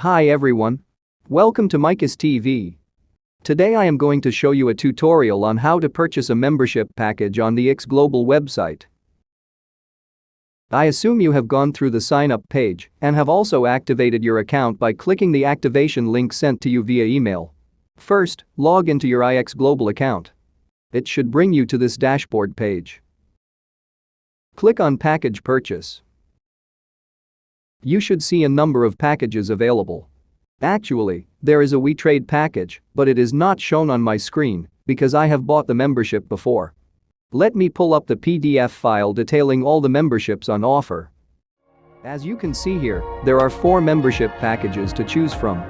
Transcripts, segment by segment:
Hi everyone. Welcome to Micus TV. Today I am going to show you a tutorial on how to purchase a membership package on the X Global website. I assume you have gone through the sign up page and have also activated your account by clicking the activation link sent to you via email. First, log into your IX Global account. It should bring you to this dashboard page. Click on Package Purchase. You should see a number of packages available. Actually, there is a WeTrade package, but it is not shown on my screen because I have bought the membership before. Let me pull up the PDF file detailing all the memberships on offer. As you can see here, there are four membership packages to choose from.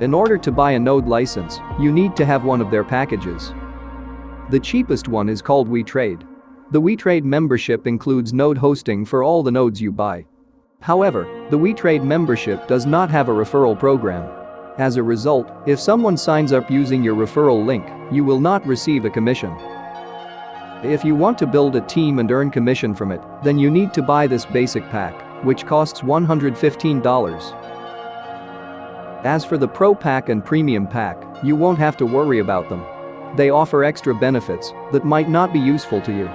In order to buy a node license, you need to have one of their packages. The cheapest one is called WeTrade. The WeTrade membership includes node hosting for all the nodes you buy. However, the WeTrade membership does not have a referral program. As a result, if someone signs up using your referral link, you will not receive a commission. If you want to build a team and earn commission from it, then you need to buy this basic pack, which costs $115. As for the Pro Pack and Premium Pack, you won't have to worry about them. They offer extra benefits that might not be useful to you.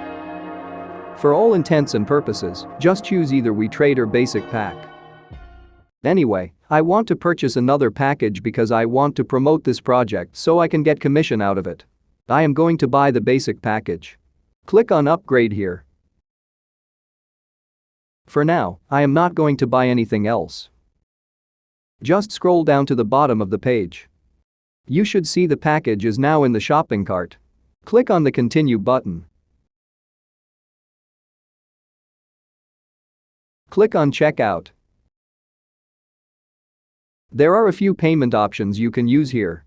For all intents and purposes, just choose either WeTrade or Basic Pack. Anyway, I want to purchase another package because I want to promote this project so I can get commission out of it. I am going to buy the basic package. Click on upgrade here. For now, I am not going to buy anything else. Just scroll down to the bottom of the page. You should see the package is now in the shopping cart. Click on the continue button. Click on checkout. There are a few payment options you can use here.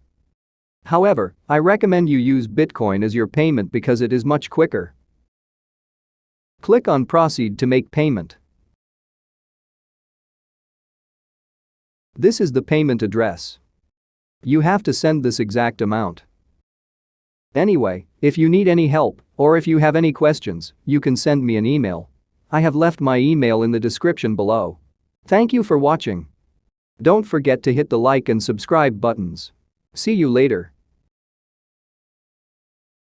However, I recommend you use Bitcoin as your payment because it is much quicker. Click on proceed to make payment. This is the payment address. You have to send this exact amount. Anyway, if you need any help or if you have any questions, you can send me an email. I have left my email in the description below. Thank you for watching. Don't forget to hit the like and subscribe buttons. See you later.